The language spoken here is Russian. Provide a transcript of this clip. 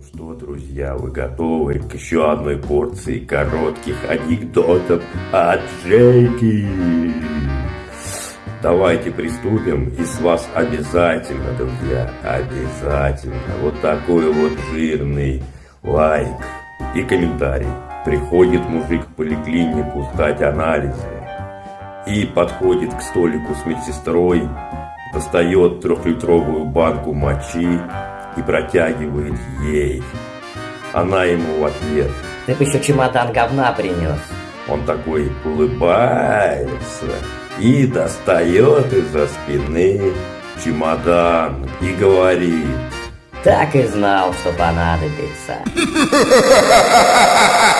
Ну что, друзья, вы готовы к еще одной порции коротких анекдотов от Джеки? Давайте приступим, и с вас обязательно, друзья, обязательно вот такой вот жирный лайк и комментарий. Приходит мужик в поликлинику сдать анализы и подходит к столику с медсестрой, достает трехлитровую банку мочи и протягивает ей. Она ему в ответ. Ты бы еще чемодан говна принес. Он такой улыбается и достает из-за спины чемодан и говорит. Так и знал, что понадобится.